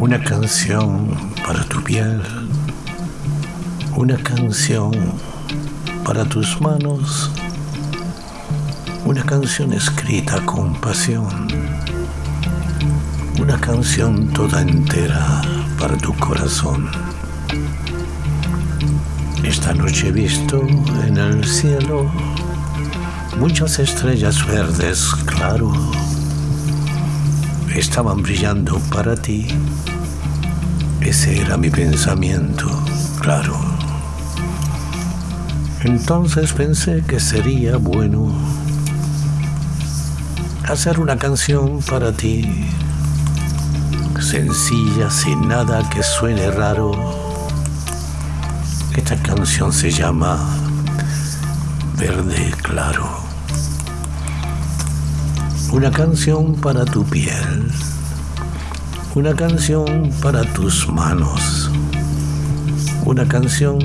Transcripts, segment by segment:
Una canción para tu piel, una canción para tus manos, una canción escrita con pasión, una canción toda entera para tu corazón. Esta noche he visto en el cielo muchas estrellas verdes, claro, estaban brillando para ti. Ese era mi pensamiento, claro. Entonces pensé que sería bueno hacer una canción para ti, sencilla, sin nada que suene raro. Esta canción se llama Verde Claro. Una canción para tu piel, una canción para tus manos, una canción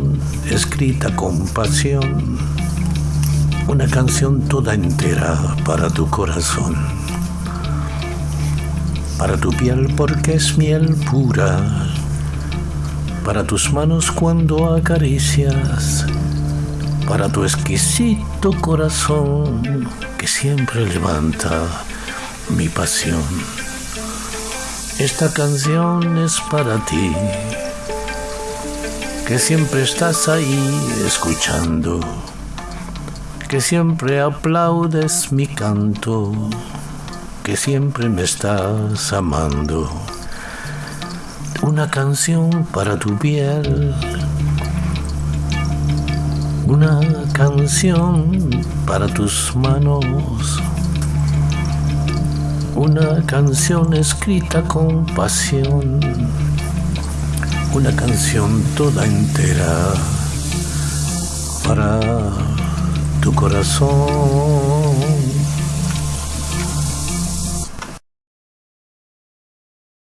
escrita con pasión, una canción toda entera para tu corazón, para tu piel porque es miel pura, para tus manos cuando acaricias, para tu exquisito corazón que siempre levanta mi pasión. Esta canción es para ti, que siempre estás ahí escuchando, que siempre aplaudes mi canto, que siempre me estás amando. Una canción para tu piel una canción para tus manos, una canción escrita con pasión, una canción toda entera para tu corazón.